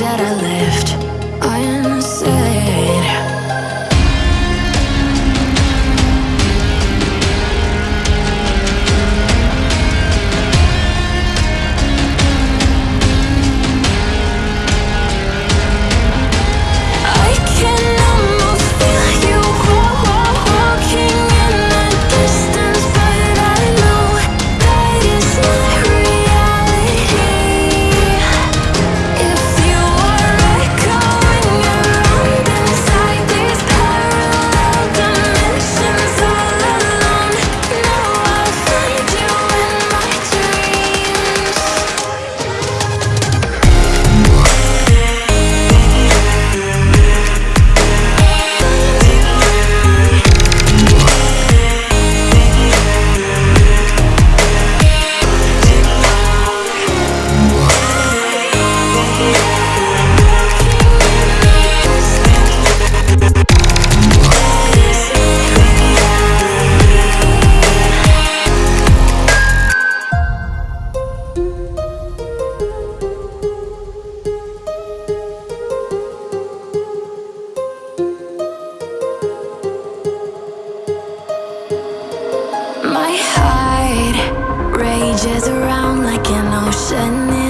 that I left. My around like an ocean